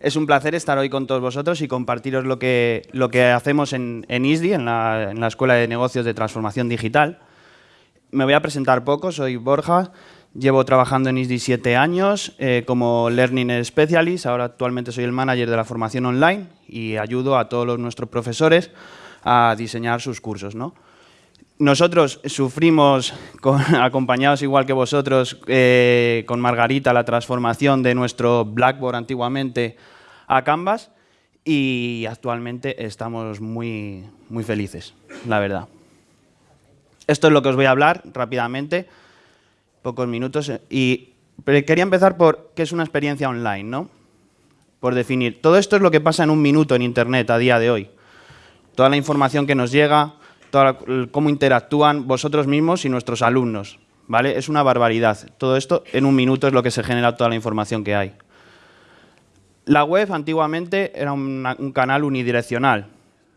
Es un placer estar hoy con todos vosotros y compartiros lo que, lo que hacemos en, ISDI, en la, en la Escuela de Negocios de Transformación Digital. Me voy a presentar poco, soy Borja, llevo trabajando en ISDI siete años eh, como Learning Specialist, ahora actualmente soy el manager de la formación online y ayudo a todos los, nuestros profesores a diseñar sus cursos. ¿no? Nosotros sufrimos, con, acompañados igual que vosotros, eh, con Margarita, la transformación de nuestro Blackboard antiguamente a Canvas y actualmente estamos muy, muy felices, la verdad. Esto es lo que os voy a hablar rápidamente, pocos minutos. Y quería empezar por qué es una experiencia online, ¿no? Por definir. Todo esto es lo que pasa en un minuto en Internet a día de hoy. Toda la información que nos llega, cómo interactúan vosotros mismos y nuestros alumnos. ¿vale? Es una barbaridad. Todo esto en un minuto es lo que se genera toda la información que hay. La web antiguamente era un canal unidireccional.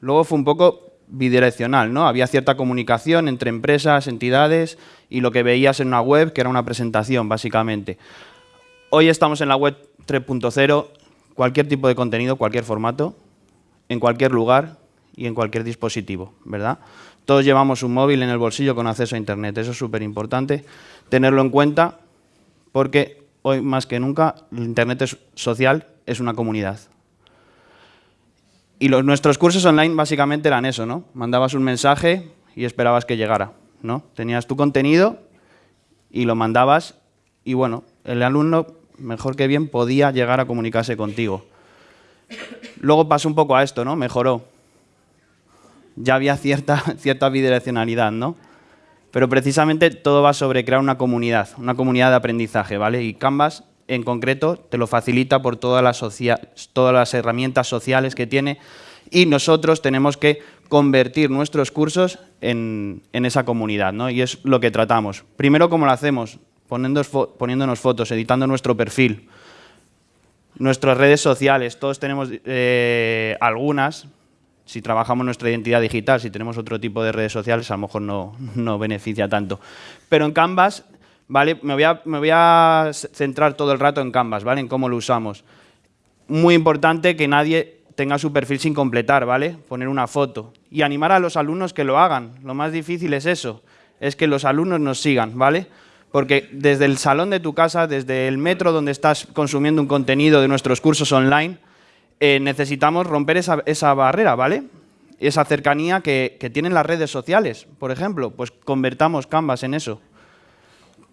Luego fue un poco bidireccional, ¿no? Había cierta comunicación entre empresas, entidades y lo que veías en una web, que era una presentación, básicamente. Hoy estamos en la web 3.0, cualquier tipo de contenido, cualquier formato, en cualquier lugar y en cualquier dispositivo, ¿verdad? Todos llevamos un móvil en el bolsillo con acceso a Internet. Eso es súper importante tenerlo en cuenta porque hoy más que nunca el Internet es social es una comunidad. Y los, nuestros cursos online básicamente eran eso, ¿no? Mandabas un mensaje y esperabas que llegara, ¿no? Tenías tu contenido y lo mandabas y, bueno, el alumno, mejor que bien, podía llegar a comunicarse contigo. Luego pasó un poco a esto, ¿no? Mejoró ya había cierta, cierta bidireccionalidad, ¿no? Pero precisamente todo va sobre crear una comunidad, una comunidad de aprendizaje, ¿vale? Y Canvas, en concreto, te lo facilita por todas las, todas las herramientas sociales que tiene y nosotros tenemos que convertir nuestros cursos en, en, esa comunidad, ¿no? Y es lo que tratamos. Primero, ¿cómo lo hacemos? poniéndonos fotos, editando nuestro perfil, nuestras redes sociales, todos tenemos eh, algunas, si trabajamos nuestra identidad digital, si tenemos otro tipo de redes sociales, a lo mejor no, no beneficia tanto. Pero en Canvas, ¿vale? Me voy, a, centrar todo el rato en Canvas, ¿vale? En cómo lo usamos. Muy importante que nadie tenga su perfil sin completar, ¿vale? Poner una foto. Y animar a los alumnos que lo hagan. Lo más difícil es eso, es que los alumnos nos sigan, ¿vale? Porque desde el salón de tu casa, desde el metro donde estás consumiendo un contenido de nuestros cursos online, eh, necesitamos romper esa, barrera, ¿vale? Esa cercanía que, tienen las redes sociales, por ejemplo, pues convertamos Canvas en eso.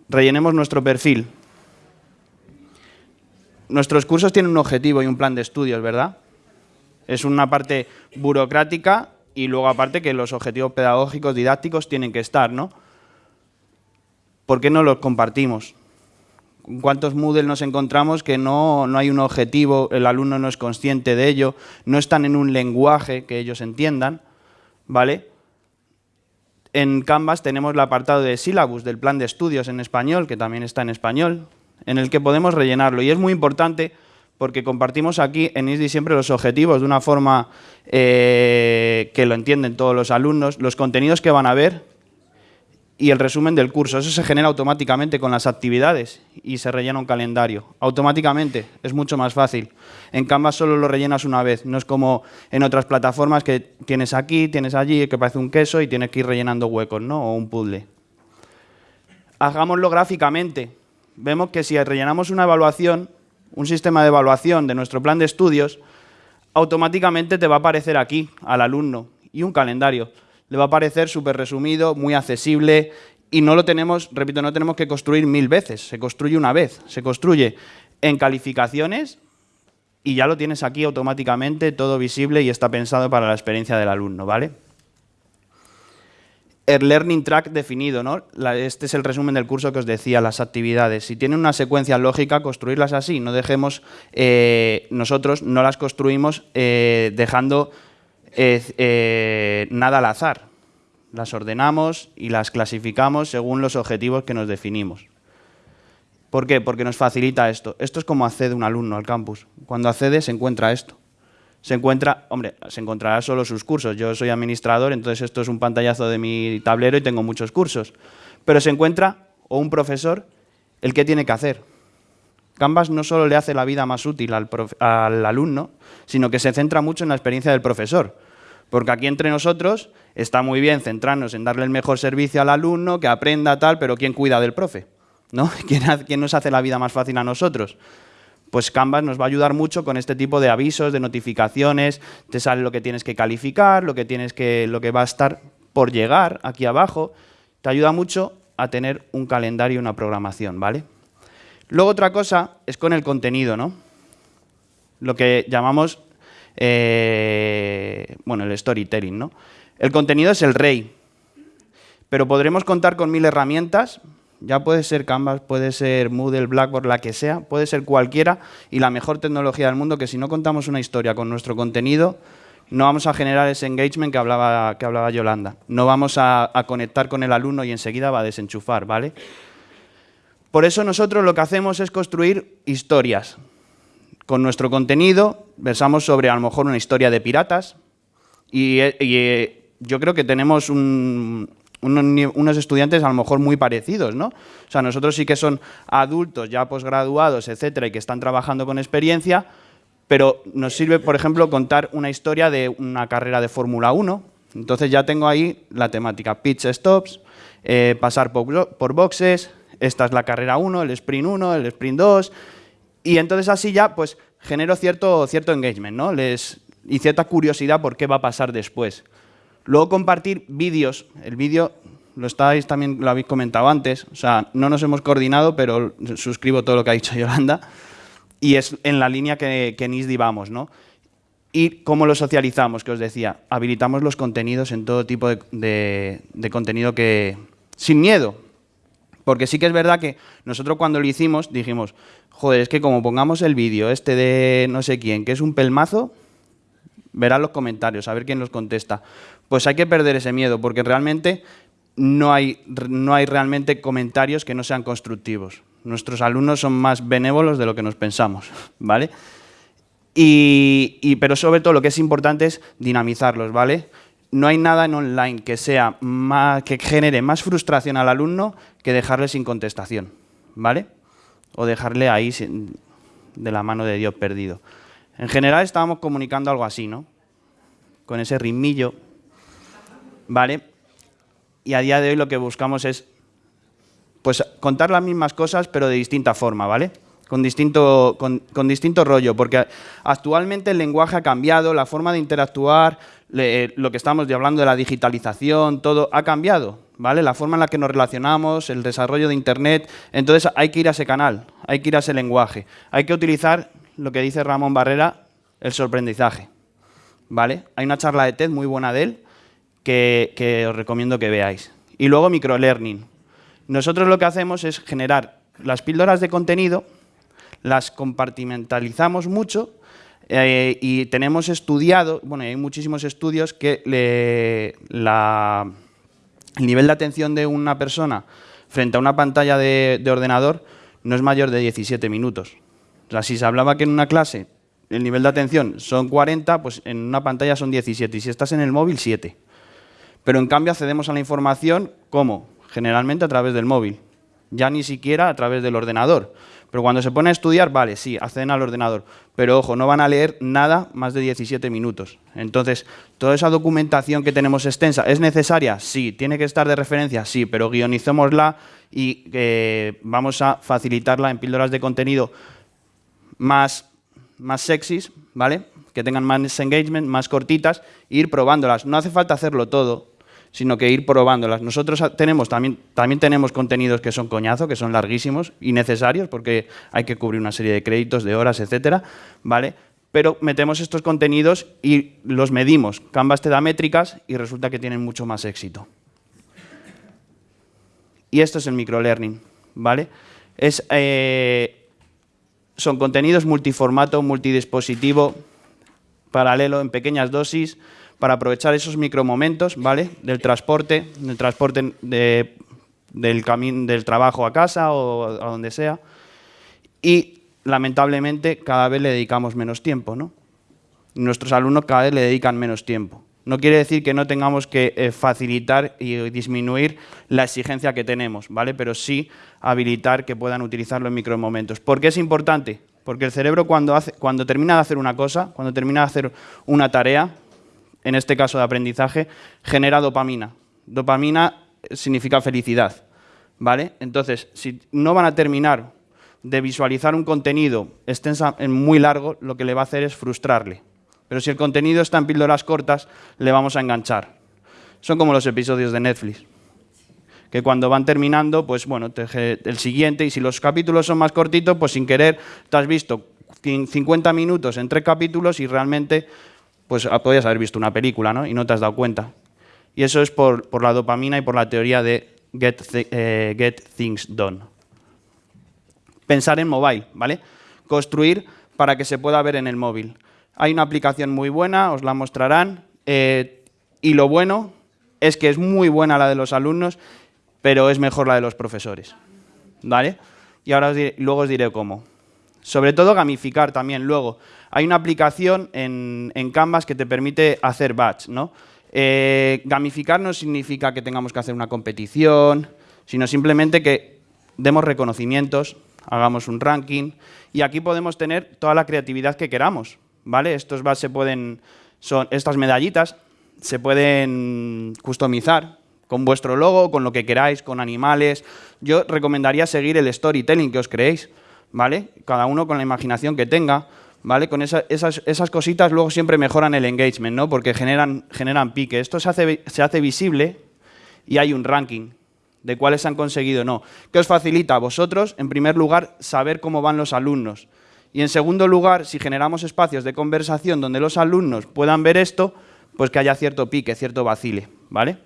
Rellenemos nuestro perfil. Nuestros cursos tienen un objetivo y un plan de estudios, ¿verdad? Es una parte burocrática y luego aparte que los objetivos pedagógicos, didácticos tienen que estar, ¿no? ¿Por qué no los compartimos? Cuántos Moodle nos encontramos que no, no, hay un objetivo, el alumno no es consciente de ello, no están en un lenguaje que ellos entiendan, ¿vale? En Canvas tenemos el apartado de sílabus del plan de estudios en español, que también está en español, en el que podemos rellenarlo. Y es muy importante porque compartimos aquí en ISDI siempre los objetivos de una forma eh, que lo entienden todos los alumnos, los contenidos que van a ver, y el resumen del curso. Eso se genera automáticamente con las actividades y se rellena un calendario. Automáticamente, es mucho más fácil. En Canvas solo lo rellenas una vez, no es como en otras plataformas que tienes aquí, tienes allí, que parece un queso y tienes que ir rellenando huecos, ¿no? O un puzzle. Hagámoslo gráficamente. Vemos que si rellenamos una evaluación, un sistema de evaluación de nuestro plan de estudios, automáticamente te va a aparecer aquí, al alumno, y un calendario le va a parecer súper resumido, muy accesible y no lo tenemos, repito, no tenemos que construir mil veces, se construye una vez, se construye en calificaciones y ya lo tienes aquí automáticamente, todo visible y está pensado para la experiencia del alumno, ¿vale? El learning track definido, ¿no? este es el resumen del curso que os decía, las actividades. Si tienen una secuencia lógica, construirlas así, no dejemos, eh, nosotros no las construimos eh, dejando eh, nada al azar. Las ordenamos y las clasificamos según los objetivos que nos definimos. ¿Por qué? Porque nos facilita esto. Esto es como accede un alumno al campus. Cuando accede se encuentra esto. Se encuentra, hombre, se encontrará solo sus cursos. Yo soy administrador, entonces esto es un pantallazo de mi tablero y tengo muchos cursos. Pero se encuentra, o un profesor, el que tiene que hacer. Canvas no solo le hace la vida más útil al, al alumno, sino que se centra mucho en la experiencia del profesor. Porque aquí entre nosotros está muy bien centrarnos en darle el mejor servicio al alumno, que aprenda tal, pero ¿quién cuida del profe? ¿No? ¿Quién, nos hace la vida más fácil a nosotros? Pues Canvas nos va a ayudar mucho con este tipo de avisos, de notificaciones, te sale lo que tienes que calificar, lo que, tienes que, lo que va a estar por llegar aquí abajo, te ayuda mucho a tener un calendario y una programación, ¿vale? Luego otra cosa es con el contenido, ¿no? Lo que llamamos, eh, bueno, el storytelling, ¿no? El contenido es el rey, pero podremos contar con mil herramientas, ya puede ser Canvas, puede ser Moodle, Blackboard, la que sea, puede ser cualquiera y la mejor tecnología del mundo que si no contamos una historia con nuestro contenido, no vamos a generar ese engagement que hablaba, que hablaba Yolanda. No vamos a, a conectar con el alumno y enseguida va a desenchufar, ¿vale? Por eso nosotros lo que hacemos es construir historias. Con nuestro contenido versamos sobre a lo mejor una historia de piratas y, y yo creo que tenemos unos, estudiantes a lo mejor muy parecidos, ¿no? O sea, nosotros sí que son adultos, ya posgraduados, etcétera, y que están trabajando con experiencia, pero nos sirve, por ejemplo, contar una historia de una carrera de Fórmula 1. Entonces ya tengo ahí la temática, pitch stops, eh, pasar por, boxes, esta es la carrera 1, el sprint 1, el sprint 2, y entonces así ya pues genero cierto, cierto engagement, ¿no? Les, y cierta curiosidad por qué va a pasar después. Luego compartir vídeos. El vídeo lo estáis también lo habéis comentado antes. O sea, no nos hemos coordinado, pero suscribo todo lo que ha dicho Yolanda. Y es en la línea que, que en ISDI vamos, ¿no? Y cómo lo socializamos, que os decía. Habilitamos los contenidos en todo tipo de, de contenido que... Sin miedo. Porque sí que es verdad que nosotros cuando lo hicimos dijimos, joder, es que como pongamos el vídeo este de no sé quién, que es un pelmazo, verán los comentarios, a ver quién los contesta. Pues hay que perder ese miedo, porque realmente no hay, no hay realmente comentarios que no sean constructivos. Nuestros alumnos son más benévolos de lo que nos pensamos, ¿vale? Y, pero sobre todo lo que es importante es dinamizarlos, ¿vale? No hay nada en online que, sea más, que genere más frustración al alumno que dejarle sin contestación, ¿vale? O dejarle ahí de la mano de Dios perdido. En general estábamos comunicando algo así, ¿no? Con ese ritmillo, ¿vale? Y a día de hoy lo que buscamos es pues contar las mismas cosas, pero de distinta forma, ¿vale? Con distinto, con, distinto rollo, porque actualmente el lenguaje ha cambiado, la forma de interactuar, lo que estamos hablando de la digitalización, todo ha cambiado, ¿vale? La forma en la que nos relacionamos, el desarrollo de Internet, entonces hay que ir a ese canal, hay que ir a ese lenguaje, hay que utilizar lo que dice Ramón Barrera, el sorprendizaje. ¿Vale? Hay una charla de TED muy buena de él que, os recomiendo que veáis. Y luego microlearning. Nosotros lo que hacemos es generar las píldoras de contenido, las compartimentalizamos mucho eh, y tenemos estudiado, bueno, hay muchísimos estudios que el nivel de atención de una persona frente a una pantalla de ordenador no es mayor de 17 minutos. O sea, si se hablaba que en una clase el nivel de atención son 40, pues en una pantalla son 17. Y si estás en el móvil, 7. Pero en cambio accedemos a la información, ¿cómo? Generalmente a través del móvil. Ya ni siquiera a través del ordenador. Pero cuando se pone a estudiar, vale, sí, acceden al ordenador. Pero ojo, no van a leer nada más de 17 minutos. Entonces, toda esa documentación que tenemos extensa, ¿es necesaria? Sí. ¿Tiene que estar de referencia? Sí, pero guionicémosla y eh, vamos a facilitarla en píldoras de contenido más, más sexys, ¿vale? Que tengan más engagement, más cortitas, e ir probándolas. No hace falta hacerlo todo, sino que ir probándolas. Nosotros tenemos, también, también tenemos contenidos que son coñazo, que son larguísimos y necesarios, porque hay que cubrir una serie de créditos, de horas, etcétera, ¿vale? Pero metemos estos contenidos y los medimos. Canvas te métricas y resulta que tienen mucho más éxito. Y esto es el microlearning, ¿vale? Es... Eh, son contenidos multiformato, multidispositivo, paralelo, en pequeñas dosis, para aprovechar esos micromomentos ¿vale? del transporte, del transporte del, camino, del trabajo a casa o a donde sea. Y, lamentablemente, cada vez le dedicamos menos tiempo. ¿no? Nuestros alumnos cada vez le dedican menos tiempo. No quiere decir que no tengamos que eh, facilitar y disminuir la exigencia que tenemos, ¿vale? Pero sí habilitar que puedan utilizarlo en micromomentos. ¿Por qué es importante? Porque el cerebro cuando, hace, cuando termina de hacer una cosa, cuando termina de hacer una tarea, en este caso de aprendizaje, genera dopamina. Dopamina significa felicidad, ¿vale? Entonces, si no van a terminar de visualizar un contenido extensa, muy largo, lo que le va a hacer es frustrarle. Pero si el contenido está en píldoras cortas, le vamos a enganchar. Son como los episodios de Netflix, que cuando van terminando, pues bueno, el siguiente, y si los capítulos son más cortitos, pues sin querer te has visto 50 minutos en tres capítulos y realmente pues ah, podías haber visto una película, ¿no? Y no te has dado cuenta. Y eso es por, por la dopamina y por la teoría de get, eh, get things done. Pensar en mobile, ¿vale? Construir para que se pueda ver en el móvil. Hay una aplicación muy buena, os la mostrarán, eh, y lo bueno es que es muy buena la de los alumnos, pero es mejor la de los profesores. ¿Vale? Y ahora luego os diré cómo. Sobre todo gamificar también luego. Hay una aplicación en, Canvas que te permite hacer batch, ¿no? Eh, gamificar no significa que tengamos que hacer una competición, sino simplemente que demos reconocimientos, hagamos un ranking, y aquí podemos tener toda la creatividad que queramos. ¿vale? Estos se pueden, son estas medallitas, se pueden customizar con vuestro logo, con lo que queráis, con animales. Yo recomendaría seguir el storytelling que os creéis, ¿vale? Cada uno con la imaginación que tenga, ¿vale? Con esas, esas, cositas luego siempre mejoran el engagement, ¿no? Porque generan, generan pique. Esto se hace, se hace visible y hay un ranking de cuáles han conseguido o no. ¿Qué os facilita a vosotros, en primer lugar, saber cómo van los alumnos? Y en segundo lugar, si generamos espacios de conversación donde los alumnos puedan ver esto, pues que haya cierto pique, cierto vacile, ¿vale?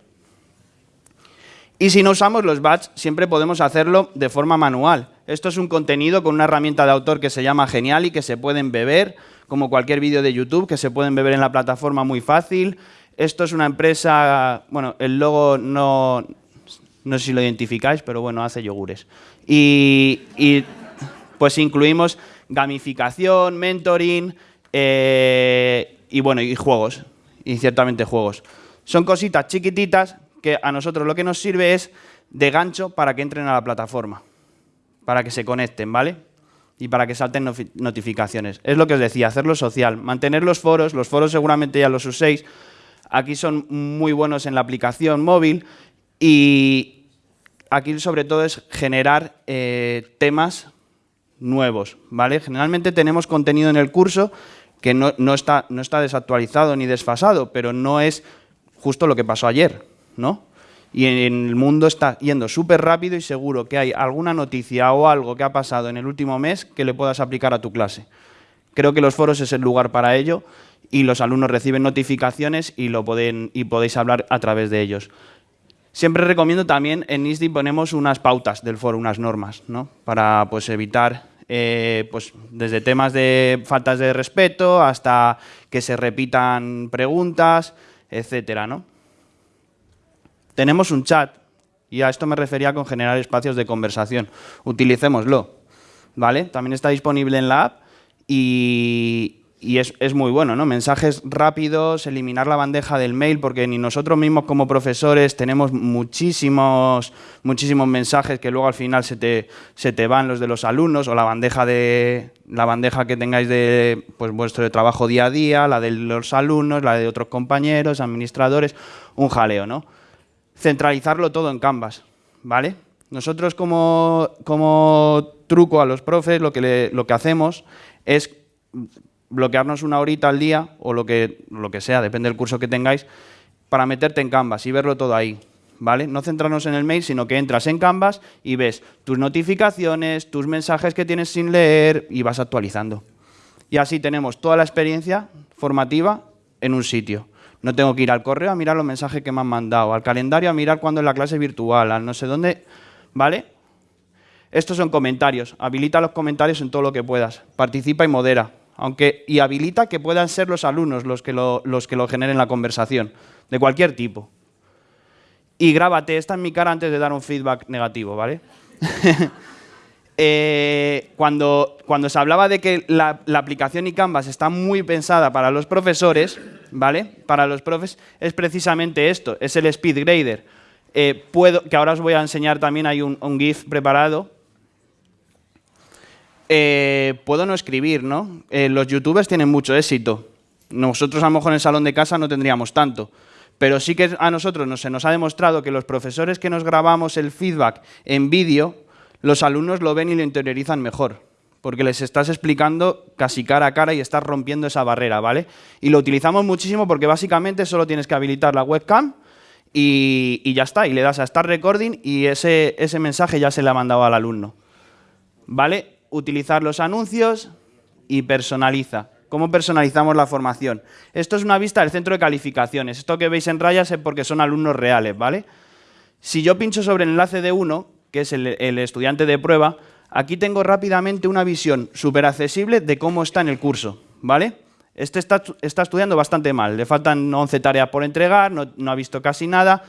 Y si no usamos los batch, siempre podemos hacerlo de forma manual. Esto es un contenido con una herramienta de autor que se llama Genial y que se pueden beber, como cualquier vídeo de YouTube, que se pueden beber en la plataforma muy fácil. Esto es una empresa, bueno, el logo no, no sé si lo identificáis, pero bueno, hace yogures. Y, y pues incluimos gamificación, mentoring eh, y bueno, y juegos, y ciertamente juegos. Son cositas chiquititas que a nosotros lo que nos sirve es de gancho para que entren a la plataforma, para que se conecten, ¿vale? Y para que salten notificaciones. Es lo que os decía, hacerlo social, mantener los foros, los foros seguramente ya los uséis, aquí son muy buenos en la aplicación móvil y aquí sobre todo es generar eh, temas nuevos, ¿vale? Generalmente tenemos contenido en el curso que no, está, no está desactualizado ni desfasado, pero no es justo lo que pasó ayer, Y en el mundo está yendo súper rápido y seguro que hay alguna noticia o algo que ha pasado en el último mes que le puedas aplicar a tu clase. Creo que los foros es el lugar para ello y los alumnos reciben notificaciones y, lo pueden, y podéis hablar a través de ellos. Siempre recomiendo también, en ISDI ponemos unas pautas del foro, unas normas, ¿no? para pues, evitar eh, pues, desde temas de faltas de respeto hasta que se repitan preguntas, etcétera, ¿no? Tenemos un chat, y a esto me refería con generar espacios de conversación. Utilicémoslo, ¿vale? También está disponible en la app y, es, muy bueno, ¿no? Mensajes rápidos, eliminar la bandeja del mail, porque ni nosotros mismos como profesores tenemos muchísimos, muchísimos mensajes que luego al final se te, se te van los de los alumnos o la bandeja, de, la bandeja que tengáis de pues, vuestro trabajo día a día, la de los alumnos, la de otros compañeros, administradores, un jaleo, ¿no? Centralizarlo todo en Canvas, ¿vale? Nosotros como, truco a los profes lo que, lo que hacemos es bloquearnos una horita al día o lo que, lo que sea, depende del curso que tengáis, para meterte en Canvas y verlo todo ahí. ¿Vale? No centrarnos en el mail, sino que entras en Canvas y ves tus notificaciones, tus mensajes que tienes sin leer y vas actualizando. Y así tenemos toda la experiencia formativa en un sitio. No tengo que ir al correo a mirar los mensajes que me han mandado, al calendario a mirar cuándo es la clase virtual, al no sé dónde, ¿vale? Estos son comentarios. Habilita los comentarios en todo lo que puedas. Participa y modera aunque, y habilita que puedan ser los alumnos los que lo, los que lo generen la conversación, de cualquier tipo. Y grábate, esta en mi cara antes de dar un feedback negativo, ¿vale? Eh, cuando, cuando se hablaba de que la, aplicación y Canvas está muy pensada para los profesores, ¿vale? Para los profes es precisamente esto, es el Speed Grader. Eh, puedo, que ahora os voy a enseñar también, hay un, GIF preparado. Eh, puedo no escribir, ¿no? Eh, los youtubers tienen mucho éxito. Nosotros a lo mejor en el salón de casa no tendríamos tanto. Pero sí que a nosotros se nos ha demostrado que los profesores que nos grabamos el feedback en vídeo, los alumnos lo ven y lo interiorizan mejor porque les estás explicando casi cara a cara y estás rompiendo esa barrera, ¿vale? Y lo utilizamos muchísimo porque básicamente solo tienes que habilitar la webcam y, ya está, y le das a Start Recording y ese, mensaje ya se le ha mandado al alumno. ¿Vale? Utilizar los anuncios y personaliza. ¿Cómo personalizamos la formación? Esto es una vista del centro de calificaciones. Esto que veis en rayas es porque son alumnos reales, ¿vale? Si yo pincho sobre el enlace de uno, que es el estudiante de prueba, Aquí tengo rápidamente una visión súper accesible de cómo está en el curso, ¿vale? Este está, estudiando bastante mal, le faltan 11 tareas por entregar, no, ha visto casi nada.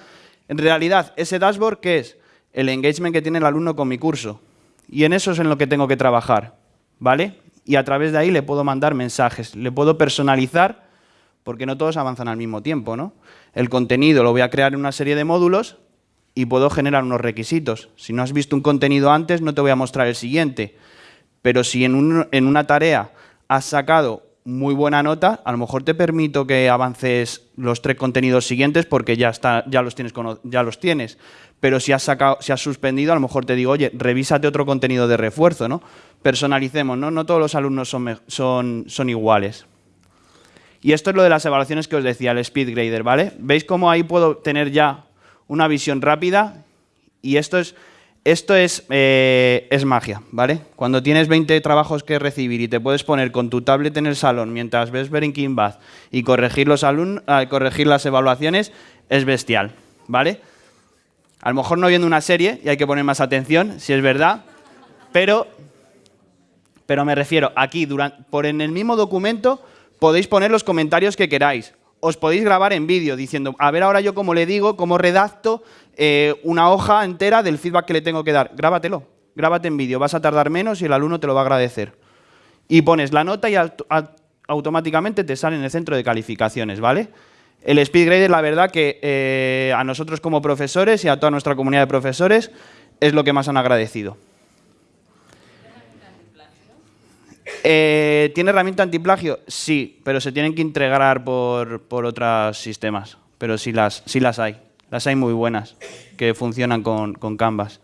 En realidad, ese dashboard, ¿qué es? El engagement que tiene el alumno con mi curso. Y en eso es en lo que tengo que trabajar, ¿vale? Y a través de ahí le puedo mandar mensajes, le puedo personalizar, porque no todos avanzan al mismo tiempo, ¿no? El contenido lo voy a crear en una serie de módulos y puedo generar unos requisitos. Si no has visto un contenido antes, no te voy a mostrar el siguiente. Pero si en, una tarea has sacado muy buena nota, a lo mejor te permito que avances los tres contenidos siguientes porque ya, está, ya, los, tienes, ya los tienes. Pero si has, sacado, si has suspendido, a lo mejor te digo, oye, revísate otro contenido de refuerzo, ¿no? Personalicemos, ¿no? No todos los alumnos son, son, son iguales. Y esto es lo de las evaluaciones que os decía, el Speed Grader, ¿vale? ¿Veis cómo ahí puedo tener ya una visión rápida y esto es, esto es, eh, es magia, ¿vale? Cuando tienes 20 trabajos que recibir y te puedes poner con tu tablet en el salón mientras ves Breaking Bad y corregir, los ah, corregir las evaluaciones, es bestial, ¿vale? A lo mejor no viendo una serie y hay que poner más atención, si es verdad, pero, pero me refiero, aquí, durante, por en el mismo documento, podéis poner los comentarios que queráis os podéis grabar en vídeo diciendo, a ver ahora yo cómo le digo, cómo redacto eh, una hoja entera del feedback que le tengo que dar. Grábatelo, grábate en vídeo, vas a tardar menos y el alumno te lo va a agradecer. Y pones la nota y automáticamente te sale en el centro de calificaciones, ¿vale? El SpeedGrader, la verdad que eh, a nosotros como profesores y a toda nuestra comunidad de profesores es lo que más han agradecido. Eh, ¿Tiene herramienta antiplagio? Sí, pero se tienen que integrar por, otros sistemas. Pero sí las, sí las hay. Las hay muy buenas, que funcionan con, Canvas.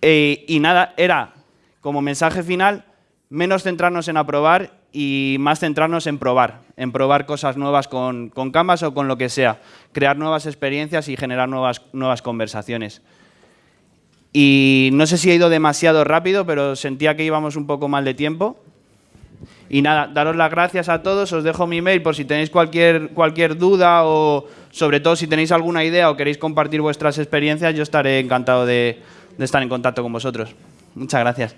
Eh, y nada, era como mensaje final, menos centrarnos en aprobar y más centrarnos en probar, en probar cosas nuevas con, con Canvas o con lo que sea, crear nuevas experiencias y generar nuevas, nuevas conversaciones. Y no sé si he ido demasiado rápido, pero sentía que íbamos un poco mal de tiempo. Y nada, daros las gracias a todos, os dejo mi mail por si tenéis cualquier, cualquier duda o sobre todo si tenéis alguna idea o queréis compartir vuestras experiencias, yo estaré encantado de, de estar en contacto con vosotros. Muchas gracias.